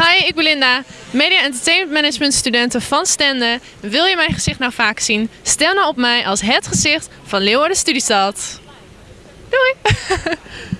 Hi, ik ben Linda, Media Entertainment Management studenten van Stende. Wil je mijn gezicht nou vaak zien? Stel nou op mij als het gezicht van Leeuwarden Studiestad. Doei!